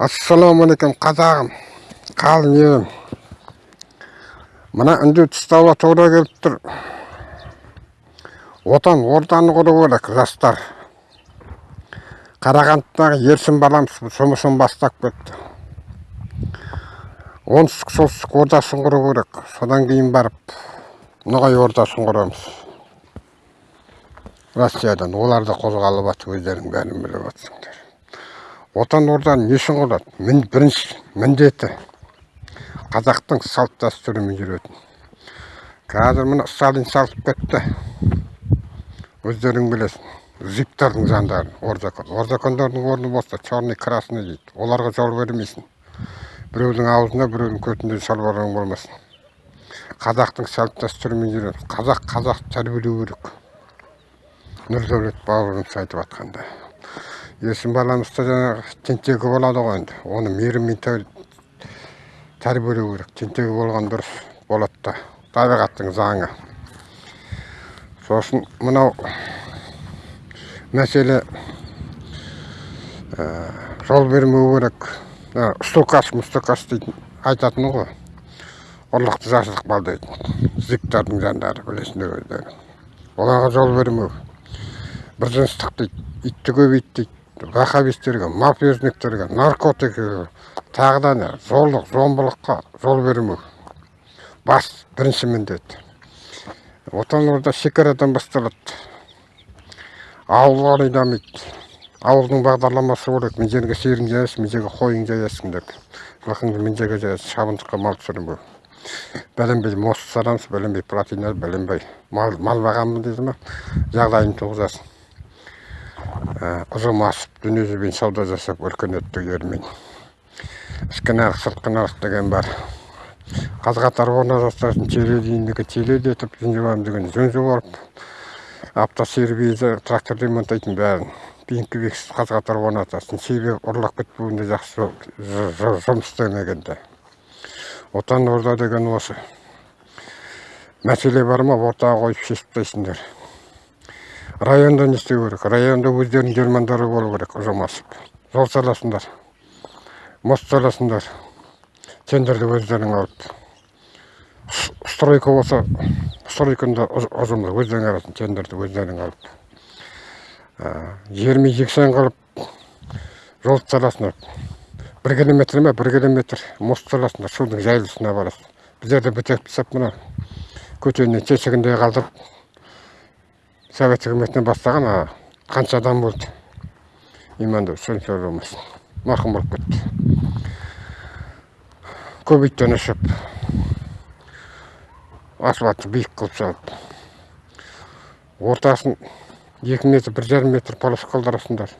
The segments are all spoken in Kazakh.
ассалаумағалейкум қазағым. Қалың елім мына үнді тұстауға тура келіп тұр. Отан орданы құру керек жастар. Қарағандыдағы ерсін баламыз жұмысын бастап кетті. Оңтүстік солтүстік ордасын құру керек. Содан кейін барып ноғай ордасын құрамыз. Россиядан олар да қозғалып жатыр өздерің бәрін біліп жатсыңдар отан орданы не үшін мін, бірінші міндеті. Қазақтың салт дәстүрімен жүретін. Қазір мына сталин салып кетті. Өздерің білесің. Зиптардың жандарын орзакон орзакондардың орны болса черный красный дейді. Оларға жол бермейсің. Біреудің аузына біреудің көтінде шалбарың болмасын. Қазақтың салт дәстүрімен жүреміз қазақ қазақ тәрбиелеу керек. Нұрдәулет бауырымыз айтып жатқандай есім баламызда жаңағы тентегі болады ғой енді оны мейіріммен тәрбиелеу керек тентегі болған дұрыс болады да табиғаттың заңы сосын мынау мәселе ә, жол бермеу керек ә, стукас мұстукас дейтін айтатыны ғой ұрлықты жасыдық бал дейтін зиктардың жандары білесіңдер өздері оларға жол бермеу біржыныстық дейді итті көбейт дейді вахабистерге мафиозниктерге наркотиктерге тағы да зорлық зомбылыққа жол бермеу. Бас бірінші міндет. Отан орда шекарадан басталады. Ауылға айдамайды ауылдың бағдарламасы керек. Мына жерге сиырың жаясың мына жерге қойың жаясың деп. Жылқыңды мына жерге жаясың шабындыққа мал түсірмеу. Бәленбай мост саламыз бәленбай плотина бәленбай. Мал, мал бағамын дейді ма жағдайын туғызасың. Ұзым асып дүниежүзімен сауда жасап өркениеттік елмен ішкі нарық сыртқы нарық деген бар. Қаз қатар орналастырсын теледейіндігі теледе етіп деген жөн жуарып автосервизі трактор ремонттайтын бәрін. Бинкі бексіз қаз қатар орнатасың себебі ұрлап кетпеуінде жақсы жұмыс істемегенде. Отан орда деген осы мәселе бар ма? Ортаға қойып шешіп тастайсыңдар. Районда не істеу керек. Районда өздерінің жермандары болу керек ұжымасып жол саласыңдар мост саласыңдар тендерді өздерің алып. Стройка болса стройканы да ұжымдар өздерің аласың тендерді өздерің алып. Жермен жексен қылып жол саласыңдар бір километр ме? Бір километр. Мост саласыңдар судың жайылысына барасың. Біздерді бітеп тастап мына көтеннен тесігінде қалдырып совет үкіметінен бастаған қанша адам болды иманды сөз болмасын марқұм болып кетті көп иттен ұшып асфальтты биік қылып салып ортасын екі метр бір жарым метр полос қалдырасыңдар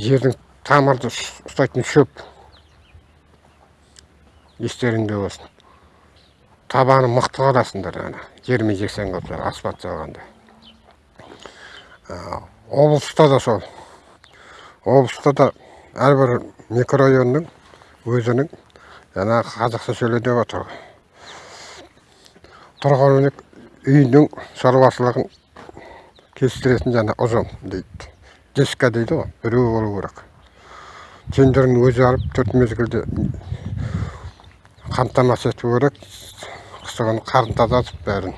жердің тамырды ұстайтын шөп естеріңде болсын табаны мықты қаласыңдар ана жермен жексен қылып асфальт салғанда облыста да сол. Облыста да әрбір микрорайонның өзінің жаңағы қазақша сөйле деп отыр. Тұрғын үйінің шаруашылығын кестіретін жаңа ұжым дейді. Десқа дейді ғой біреу болу керек. Тендерін өзі алып төрт мезгілде қамтамасыз ету керек. Қыстыгүні қарын тазартып бәрін.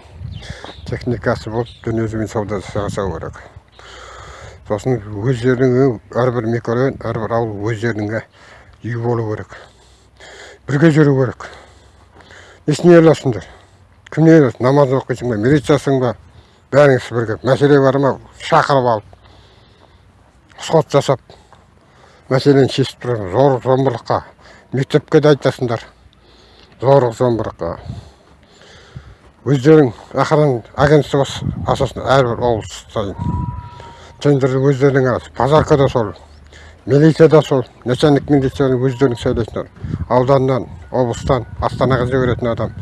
Техникасы болып дүниежүзімен сауда жасау керек сосын өздерінің әрбір микрорайон әрбір ауыл өздерінің үй болу керек. Бірге жүру керек. Несіне ұяласыңдар кімнен ұяласың намаз оқисың ба? Милициясың ба? Бәріңіз бірге. Мәселе бар ма? Шақырып алып. Сот жасап. Мәселені шешіп тұрасың зорлық зомбылыққа. Мектепке де айтасыңдар. Зорлық зомбылыққа. Өздерің охрана агентство ашасың әрбір облыс сайын. Тендерді өздерің базарка да сол милиция да сол начальник милицияны өздерің сайлайсыңдар ауданнан облыстан астанаға жіберетін адам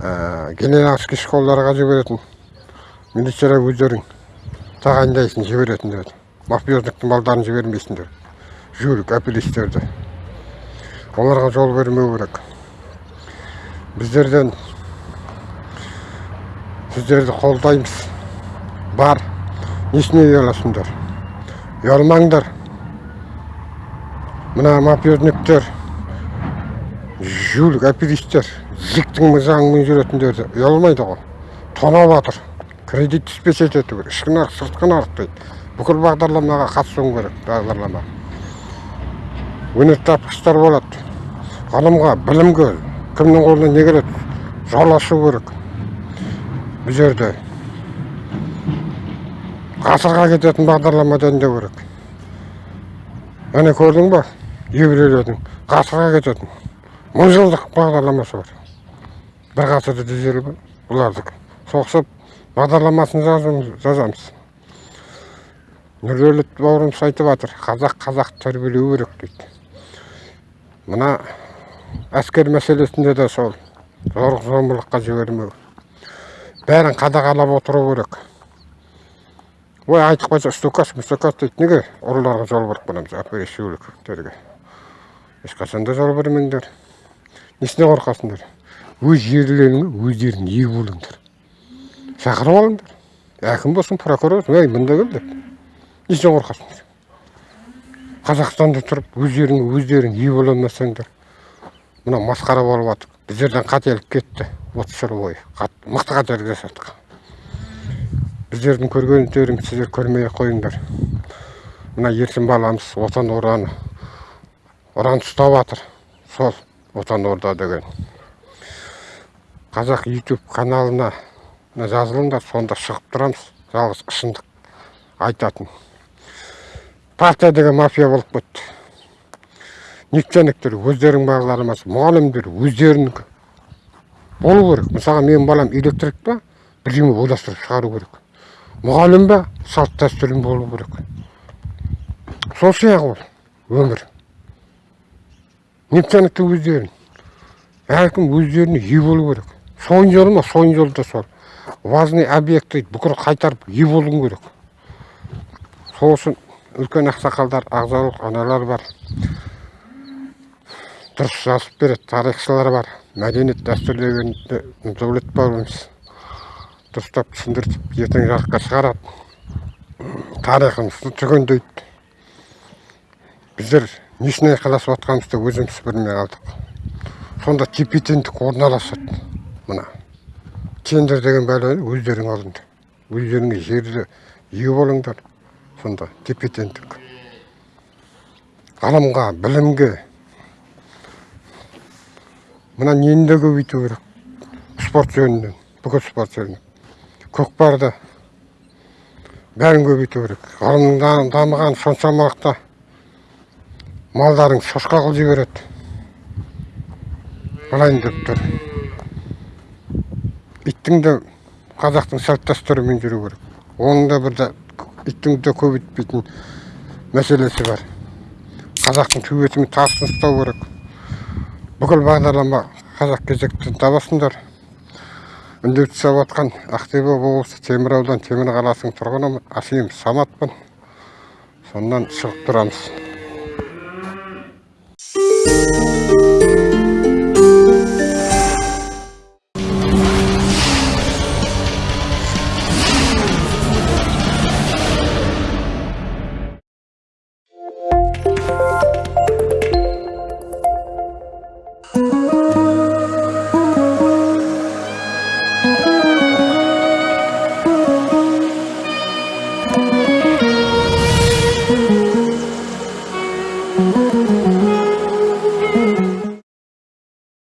ә, генеральский школаларға жіберетін милициялар өздерің тағайындайсың жіберетіндер мафиозниктің балдарын жібермейсіңдер жүйрік апеллистерді. Оларға жол бермеу керек. Біздерден сіздерді қолдаймыз бар несіне ұяласыңдар ұялмаңдар мына мафиозніктер жулик оперисттер зиктің заңымен жүретіндер ұялмайды ғой тонап жатыр кредит түспесе ету керек ішкі нарық сыртқы нарық дейді бүкіл бағдарламаға қатысуың керек бағдарлама өнертапқыштар болады ғылымға білімге кімнің қолынан не келеді жол ашу керек бұл жерде ғасырға кететін бағдарлама дайындау керек. Міне көрдің ба? Еврейлердің ғасырға кететін мың жылдық бағдарламасы бар. Бір ғасырда жүз бұлардікі соғысып бағдарламасын жазамыз. Нұрдәулет бауырымыз айтып жатыр қазақ қазақ тәрбиелеу керек дейді. Мына әскер мәселесінде де сол зорлық зомбылыққа жібермеу. Бәрін қадағалап отыру керек. Ой айтып қойса стукас мустакас дейді. Неге? Ұрыларға жол беріп қоямыз оперешүүліктерге ешқашанда жол бермеңдер. Несіне қорқасыңдар? Өз жерлеріңе өздерің ие болыңдар. Шақырып алыңдар. Әкім болсын прокурор ей мында кел деп. Несіне қорқасыңдар? Қазақстанда тұрып өздеріңе өздерің ие бола алмасаңдар. Мына масқара болып жатыр біздерден қателік кетті. Отыз жыл бойы мықты қателік жасадық біздердің көргендерін сіздер көрмей ақ қойыңдар. Мына еркін баламыз отан орданы ұран ұстап жатыр сол отан орда деген. Қазақ ютуб каналына жазылыңдар сонда шығып тұрамыз. Жалғыз шындық айтатын. Партия деген мафия болып кетті. Нефтяниктер өздерінің бағдарламасы мұғалімдер өздерінікі болу керек. Мысалға менің балам электрик па бірдеңе ойластырып шығару керек. Мұғалім ба салт дәстүрің болу керек. Сол сияқты ол өмір. Нефтяниктің өздерін. Әркім өздеріне ие болу керек. Сойын жолы ма сойын жолы да сол. Важный объекті бүкіл қайтарып ие болуың керек. Сол үшін үлкен ақсақалдар ағзалық аналар бар. Дұрыс жазып береді. Тарихшылар бар. Мәдениет дәстүр деген дәулет бауырымыз дұрыстап түсіндіріп ертең жарыққа шығарады. Тарихымызды түгендейді. Біздер несіне айқайласып жатқанымызды өзіміз білмей қалдық. Сонда тепе теңдік орналасады. Мына тендер деген бәле өздерің алыңдар. Өздеріңе жерді ие болыңдар. Сонда тепе теңдік. Ғылымға білімге мына нені де көбейту керек? Спорт жөнінен бүкіл спорт жөнінен көкпарды бәрін көбейту керек. Ғылымның дамыған соншамалықта малдарың шошқа қылып жібереді. Былайын деп тұр. Иттің де қазақтың салт дәстүрімен жүру керек. Оның да бір иттің де көбейтпейтін мәселесі бар. Қазақтың төбесімен тасын ұстау керек. Бүкіл бағдарлама қазақ кезектен табасыңдар. Үндеу жасап жатқан ақтөбе облысы темір аудан темір қаласының тұрғынымын асем саматпын. Сонан шығып тұрамыз.